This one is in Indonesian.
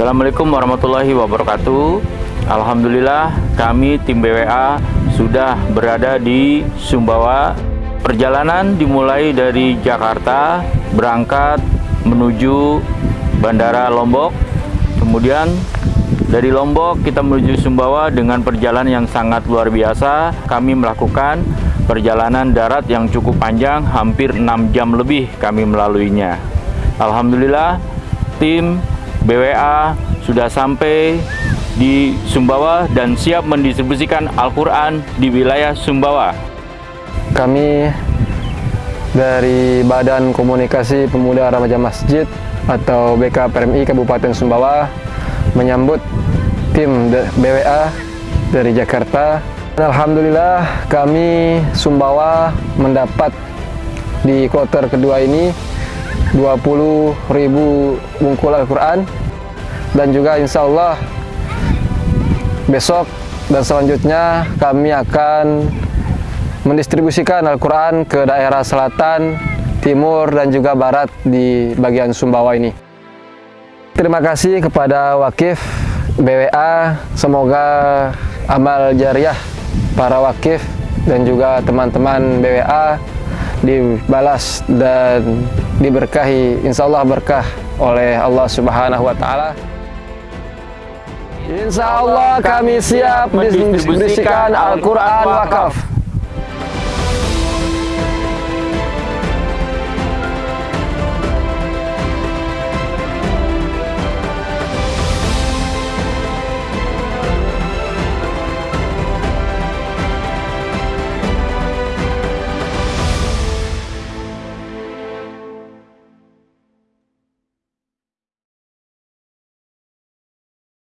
Assalamualaikum warahmatullahi wabarakatuh. Alhamdulillah kami tim BWA sudah berada di Sumbawa. Perjalanan dimulai dari Jakarta berangkat menuju Bandara Lombok. Kemudian dari Lombok kita menuju Sumbawa dengan perjalanan yang sangat luar biasa. Kami melakukan perjalanan darat yang cukup panjang hampir 6 jam lebih kami melaluinya. Alhamdulillah tim BWA sudah sampai di Sumbawa dan siap mendistribusikan Al-Quran di wilayah Sumbawa. Kami dari Badan Komunikasi Pemuda Remaja Masjid atau BKPMI Kabupaten Sumbawa menyambut tim BWA dari Jakarta. Alhamdulillah kami Sumbawa mendapat di kloter kedua ini 20.000 bungkul Al-Quran dan juga insya Allah besok dan selanjutnya kami akan mendistribusikan Al-Quran ke daerah selatan, timur, dan juga barat di bagian Sumbawa ini. Terima kasih kepada Wakif BWA, semoga amal jariah para Wakif dan juga teman-teman BWA dibalas dan diberkahi insya Allah berkah oleh Allah Subhanahu wa taala. Insya Allah kami siap mendistribusikan Al-Quran wakaf.